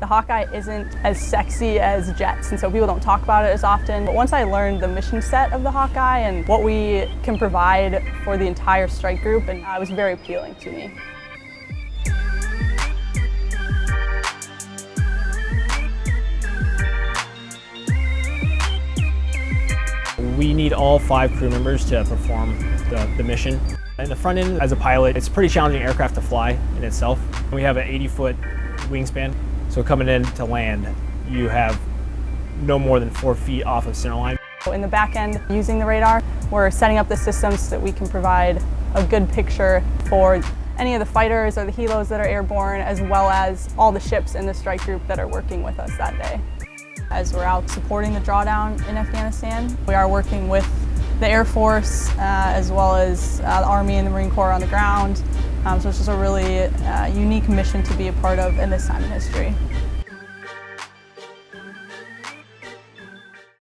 The Hawkeye isn't as sexy as jets, and so people don't talk about it as often. But once I learned the mission set of the Hawkeye and what we can provide for the entire strike group, and uh, it was very appealing to me. We need all five crew members to perform the, the mission. In the front end, as a pilot, it's a pretty challenging aircraft to fly in itself. We have an 80-foot wingspan, so coming in to land, you have no more than four feet off of center line. In the back end, using the radar, we're setting up the systems so that we can provide a good picture for any of the fighters or the helos that are airborne, as well as all the ships in the strike group that are working with us that day. As we're out supporting the drawdown in Afghanistan, we are working with the Air Force uh, as well as uh, the Army and the Marine Corps on the ground. Um, so it's just a really uh, unique mission to be a part of in this time in history.